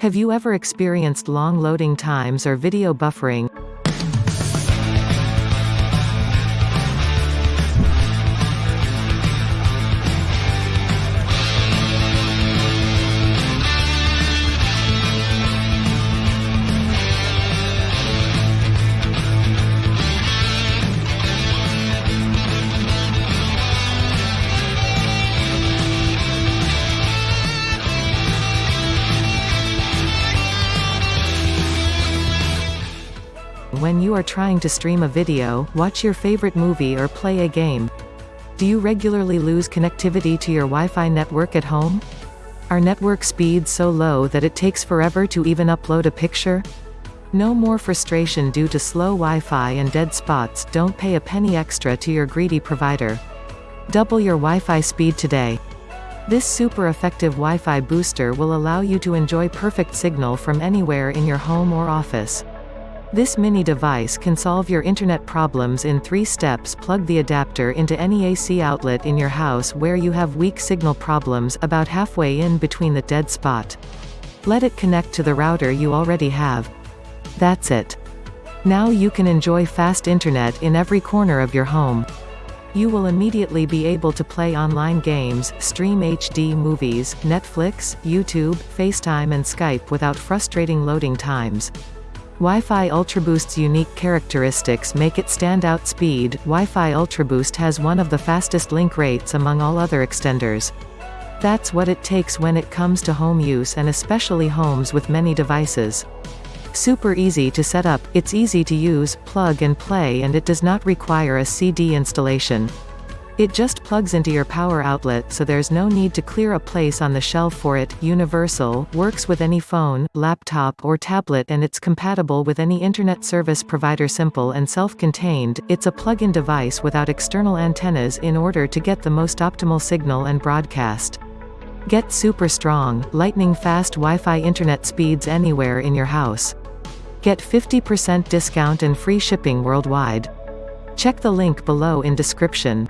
Have you ever experienced long loading times or video buffering? When you are trying to stream a video, watch your favorite movie or play a game. Do you regularly lose connectivity to your Wi-Fi network at home? Are network speeds so low that it takes forever to even upload a picture? No more frustration due to slow Wi-Fi and dead spots, don't pay a penny extra to your greedy provider. Double your Wi-Fi speed today. This super effective Wi-Fi booster will allow you to enjoy perfect signal from anywhere in your home or office. This mini device can solve your internet problems in three steps plug the adapter into any AC outlet in your house where you have weak signal problems about halfway in between the dead spot. Let it connect to the router you already have. That's it. Now you can enjoy fast internet in every corner of your home. You will immediately be able to play online games, stream HD movies, Netflix, YouTube, FaceTime and Skype without frustrating loading times. Wi-Fi UltraBoost's unique characteristics make it stand out speed. Wi-Fi UltraBoost has one of the fastest link rates among all other extenders. That's what it takes when it comes to home use and especially homes with many devices. Super easy to set up, it's easy to use, plug and play and it does not require a CD installation. It just plugs into your power outlet so there's no need to clear a place on the shelf for it, universal, works with any phone, laptop or tablet and it's compatible with any internet service provider simple and self-contained, it's a plug-in device without external antennas in order to get the most optimal signal and broadcast. Get super strong, lightning fast Wi-Fi internet speeds anywhere in your house. Get 50% discount and free shipping worldwide. Check the link below in description.